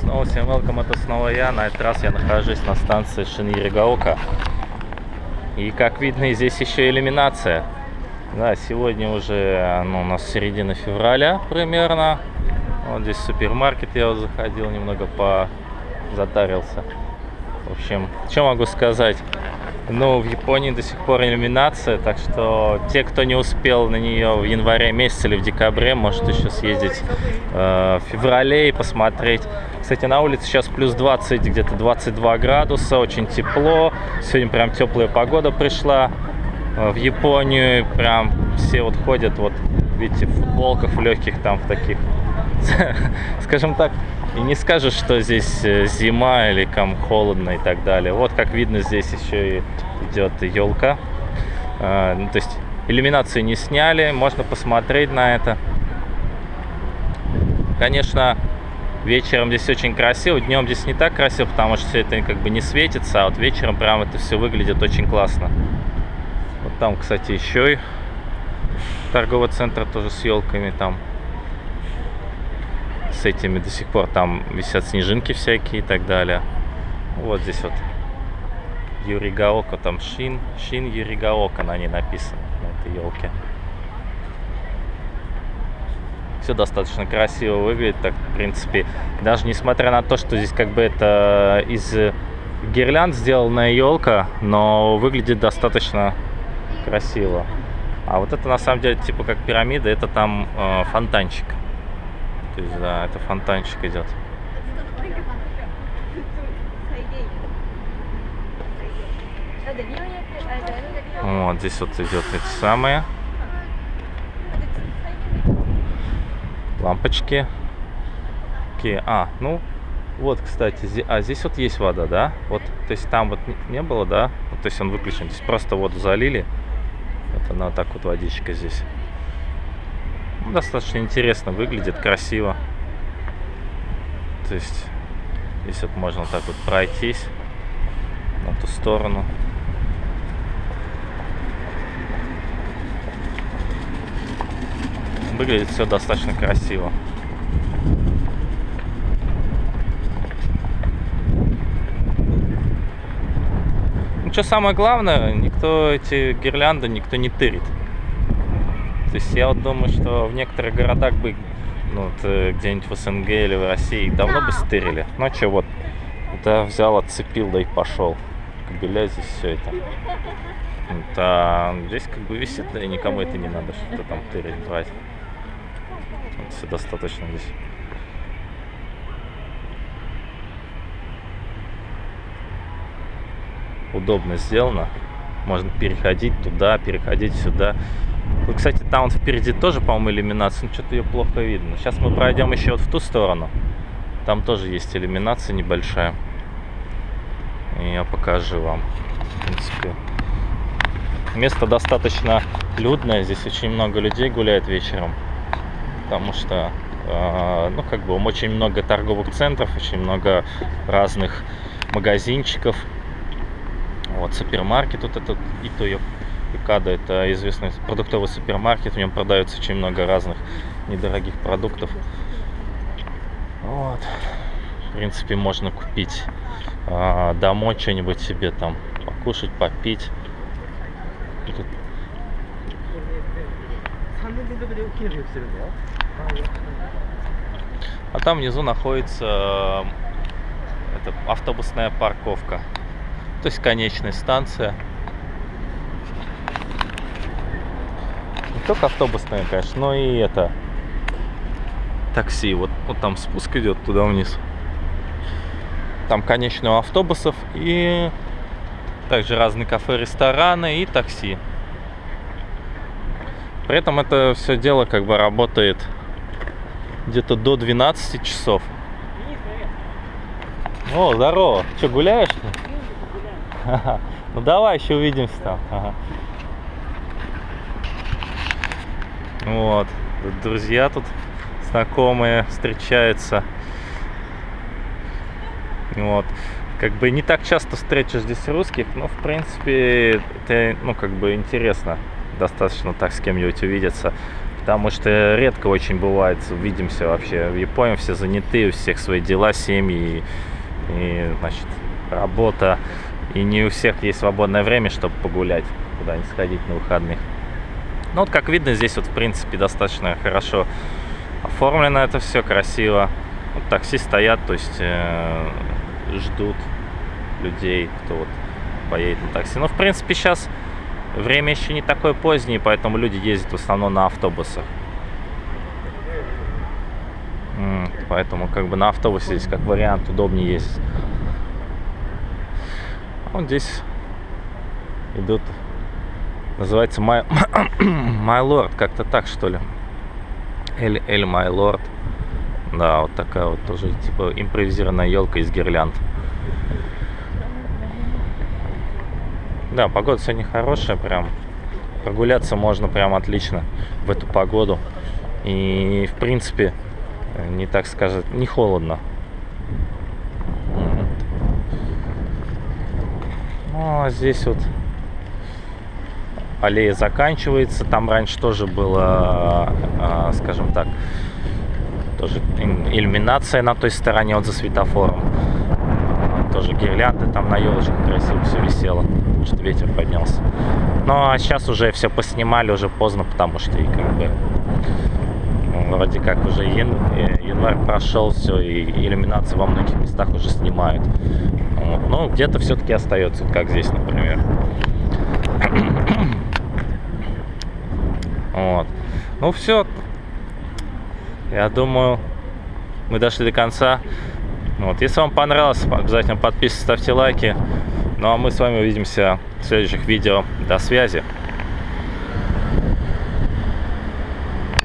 Снова всем welcome, это снова я. На этот раз я нахожусь на станции Шиньеригаока. И как видно, здесь еще иллюминация. Да, сегодня уже ну, у нас середина февраля примерно. Вот здесь супермаркет я вот заходил, немного позатарился. В общем, что могу сказать? Ну, в Японии до сих пор иллюминация, так что те, кто не успел на нее в январе месяце или в декабре, может еще съездить э, в феврале и посмотреть. Кстати, на улице сейчас плюс 20, где-то 22 градуса, очень тепло. Сегодня прям теплая погода пришла э, в Японию. Прям все вот ходят, вот видите, в футболках, в легких там, в таких, скажем так, и не скажешь, что здесь э, зима или там холодно и так далее. Вот как видно, здесь еще и идет елка. А, ну, то есть иллюминацию не сняли, можно посмотреть на это. Конечно, вечером здесь очень красиво, днем здесь не так красиво, потому что все это как бы не светится, а вот вечером прям это все выглядит очень классно. Вот там, кстати, еще и торговый центр тоже с елками там с этими до сих пор там висят снежинки всякие и так далее. Вот здесь вот Юригаока, там Шин, Шин Юригаока на ней написано, на этой елке. Все достаточно красиво выглядит, так, в принципе, даже несмотря на то, что здесь как бы это из гирлянд сделанная елка, но выглядит достаточно красиво. А вот это на самом деле типа как пирамида, это там э, фонтанчик. То есть, да, это фонтанчик идет. Вот, здесь вот идет эти самые лампочки. Окей, а, ну, вот, кстати, здесь, а здесь вот есть вода, да? Вот, то есть там вот не было, да? Вот, то есть он выключен. Здесь просто воду залили. Вот она вот так вот водичка здесь. Ну, достаточно интересно выглядит, красиво. То есть здесь вот можно так вот пройтись на ту сторону. Выглядит все достаточно красиво. Ну, что самое главное, никто эти гирлянды никто не тырит. То есть я вот думаю, что в некоторых городах бы, ну, вот, э, где-нибудь в СНГ или в России, давно бы стырили. Ну, а что, вот, да, взял, отцепил, да и пошел. Кабеля здесь все это. Вот, а здесь как бы висит, да и никому это не надо, что-то там тырить, брать. Вот, все достаточно здесь. Удобно сделано. Можно переходить туда, переходить сюда. Вот, кстати, там вот впереди тоже, по-моему, иллюминация. Ну, что-то ее плохо видно. Сейчас мы пройдем еще вот в ту сторону. Там тоже есть иллюминация небольшая. И я покажу вам. В принципе, место достаточно людное. Здесь очень много людей гуляет вечером. Потому что, э, ну, как бы, очень много торговых центров, очень много разных магазинчиков. Вот, супермаркет вот этот, и то ее Пикада это известный продуктовый супермаркет, в нем продается очень много разных недорогих продуктов. Вот. В принципе, можно купить а, домой что-нибудь себе там, покушать, попить. А там внизу находится это, автобусная парковка. То есть конечная станция. Только автобусная, конечно, но и это такси. Вот, вот там спуск идет туда вниз. Там конечные автобусов и также разные кафе, рестораны и такси. При этом это все дело как бы работает где-то до 12 часов. О, здорово. Что, гуляешь? Ну давай еще увидимся там. Ага. Вот. Друзья тут знакомые встречаются. Вот. Как бы не так часто встречу здесь русских, но в принципе это, ну, как бы интересно достаточно так с кем-нибудь увидеться. Потому что редко очень бывает, видимся вообще в Японии, все заняты, у всех свои дела, семьи, и, и значит, работа. И не у всех есть свободное время, чтобы погулять, куда-нибудь сходить на выходных. Ну вот, как видно, здесь вот, в принципе, достаточно хорошо оформлено это все, красиво. Вот такси стоят, то есть э, ждут людей, кто вот поедет на такси. Но, в принципе, сейчас время еще не такое позднее, поэтому люди ездят в основном на автобусах. Поэтому как бы на автобусе здесь как вариант удобнее ездить. Вот здесь идут, называется My, My Lord, как-то так что ли. Эль, Эль My Lord. Да, вот такая вот тоже типа импровизированная елка из гирлянд. Да, погода сегодня хорошая, прям прогуляться можно прям отлично в эту погоду. И, в принципе, не так сказать, не холодно. Ну, а здесь вот аллея заканчивается. Там раньше тоже было, а, скажем так, тоже иллюминация на той стороне, вот за светофором. Тоже гирлянды там на елочках красиво все висело, что ветер поднялся. Ну а сейчас уже все поснимали, уже поздно, потому что и как бы ну, вроде как уже ян... Э, январь прошел, все, и иллюминацию во многих местах уже снимают. Вот. Но где-то все-таки остается, как здесь, например. Вот. Ну все. Я думаю, мы дошли до конца. Вот. Если вам понравилось, обязательно подписывайтесь, ставьте лайки. Ну а мы с вами увидимся в следующих видео. До связи.